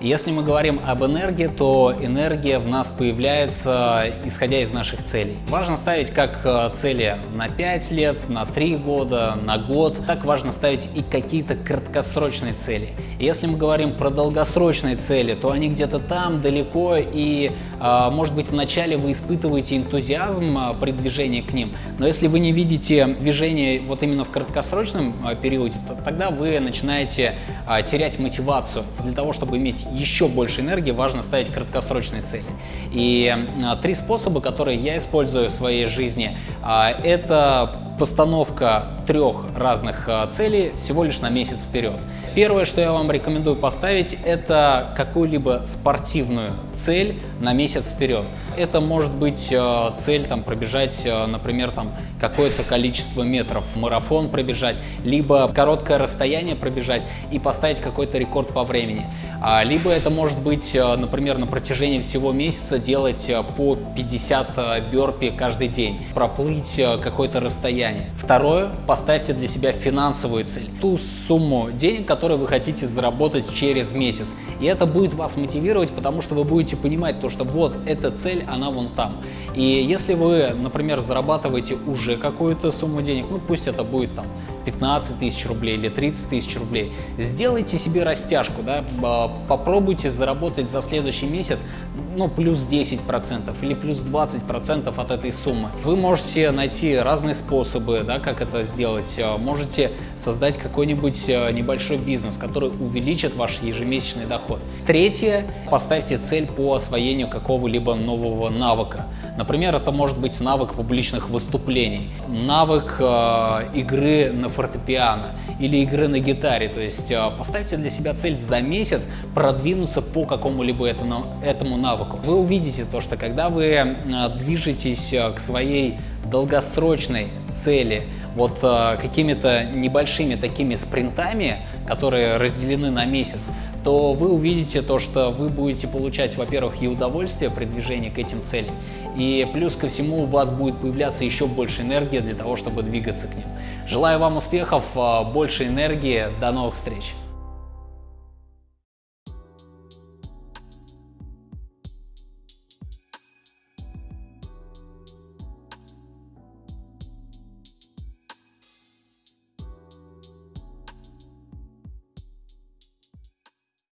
Если мы говорим об энергии, то энергия в нас появляется, исходя из наших целей. Важно ставить как э, цели на 5 лет, на 3 года, на год. Так важно ставить и какие-то краткосрочные цели. Если мы говорим про долгосрочные цели, то они где-то там, далеко, и, э, может быть, вначале вы испытываете энтузиазм э, при движении к ним, но если вы не видите движение вот именно в краткосрочном периоде, то тогда вы начинаете терять мотивацию. Для того, чтобы иметь еще больше энергии, важно ставить краткосрочные цели. И три способа, которые я использую в своей жизни, а, это постановка трех разных а, целей всего лишь на месяц вперед. Первое, что я вам рекомендую поставить, это какую-либо спортивную цель на месяц вперед. Это может быть а, цель там, пробежать, например, там какое-то количество метров, марафон пробежать, либо короткое расстояние пробежать и поставить какой-то рекорд по времени. Либо это может быть, например, на протяжении всего месяца делать по 50 бёрпи каждый день, проплыть какое-то расстояние. Второе, поставьте для себя финансовую цель, ту сумму денег, которую вы хотите заработать через месяц. И это будет вас мотивировать, потому что вы будете понимать то, что вот эта цель, она вон там. И если вы, например, зарабатываете уже какую-то сумму денег, ну пусть это будет там 15 тысяч рублей или 30 тысяч рублей, сделайте себе растяжку, да, попробуйте заработать за следующий месяц ну, плюс 10% или плюс 20% от этой суммы. Вы можете найти разные способы, да, как это сделать. Э, можете создать какой-нибудь э, небольшой бизнес, который увеличит ваш ежемесячный доход. Третье, поставьте цель по освоению какого-либо нового навыка. Например, это может быть навык публичных выступлений, навык э, игры на фортепиано или игры на гитаре. То есть э, поставьте для себя цель за месяц продвинуться по какому-либо этому, этому навыку. Вы увидите то, что когда вы э, движетесь э, к своей долгосрочной цели, вот э, какими-то небольшими такими спринтами, которые разделены на месяц, то вы увидите то, что вы будете получать, во-первых, и удовольствие при движении к этим целям, и плюс ко всему у вас будет появляться еще больше энергии для того, чтобы двигаться к ним. Желаю вам успехов, э, больше энергии, до новых встреч!